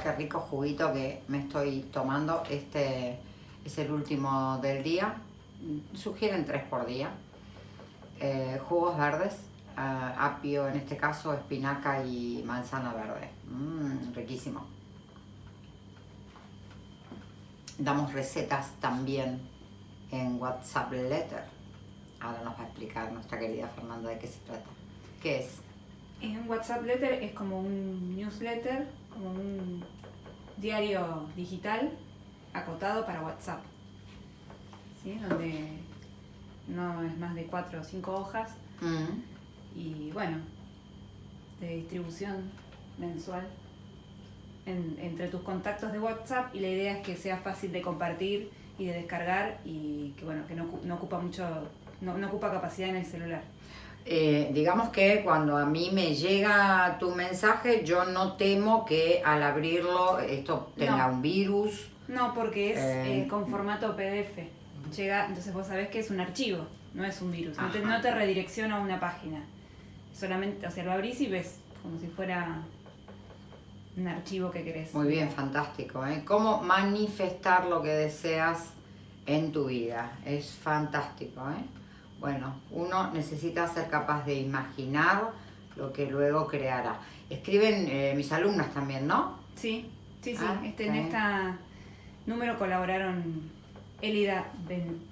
Qué rico juguito que me estoy tomando. Este es el último del día. Sugieren tres por día. Eh, jugos verdes, eh, apio en este caso, espinaca y manzana verde. Mmm, riquísimo. Damos recetas también en WhatsApp Letter. Ahora nos va a explicar nuestra querida Fernanda de qué se trata. ¿Qué es? En WhatsApp Letter es como un newsletter, como un diario digital acotado para WhatsApp. ¿Sí? Donde no es más de cuatro o cinco hojas. Mm. Y bueno, de distribución mensual entre tus contactos de WhatsApp y la idea es que sea fácil de compartir y de descargar y que bueno, que no, no ocupa mucho, no, no ocupa capacidad en el celular. Eh, digamos que cuando a mí me llega tu mensaje, yo no temo que al abrirlo esto tenga un virus. No, porque es eh, eh, con formato PDF. Llega, entonces vos sabés que es un archivo, no es un virus. No te, no te, redirecciona a una página. Solamente, o sea, lo abrís y ves como si fuera un archivo que querés. Muy bien, fantástico. ¿eh? Cómo manifestar lo que deseas en tu vida. Es fantástico. ¿eh? Bueno, uno necesita ser capaz de imaginar lo que luego creará. Escriben eh, mis alumnas también, ¿no? Sí, sí, sí. Ah, este, En este número colaboraron Elida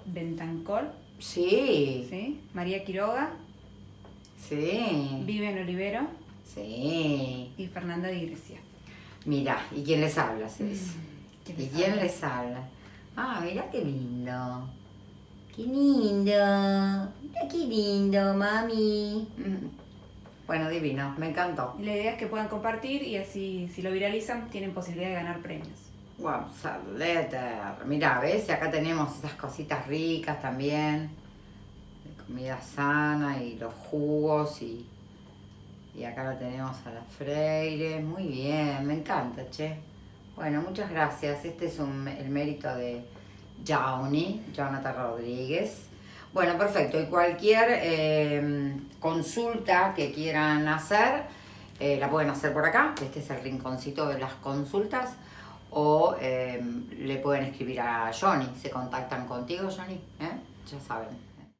Bentancol. Sí. Sí. María Quiroga. Sí. Vivian Olivero. Sí. Y Fernanda de Iglesia. Mira, ¿y quién les habla? Mm, ¿Y quién les habla? Ah, mira qué lindo. ¡Qué lindo! Mira qué lindo, mami. Mm. Bueno, divino, me encantó. la idea es que puedan compartir y así, si lo viralizan, tienen posibilidad de ganar premios. WhatsApp Letter. Mira, ¿ves? Y acá tenemos esas cositas ricas también. De comida sana y los jugos y... Y acá la tenemos a la Freire. Muy bien, me encanta, che. Bueno, muchas gracias. Este es el mérito de Johnny, Jonathan Rodríguez. Bueno, perfecto. Y cualquier em, consulta que quieran hacer, eh, la pueden hacer por acá. Este es el rinconcito de las consultas. O em, le pueden escribir a Johnny. Se contactan contigo, Johnny. ¿eh? Ya saben.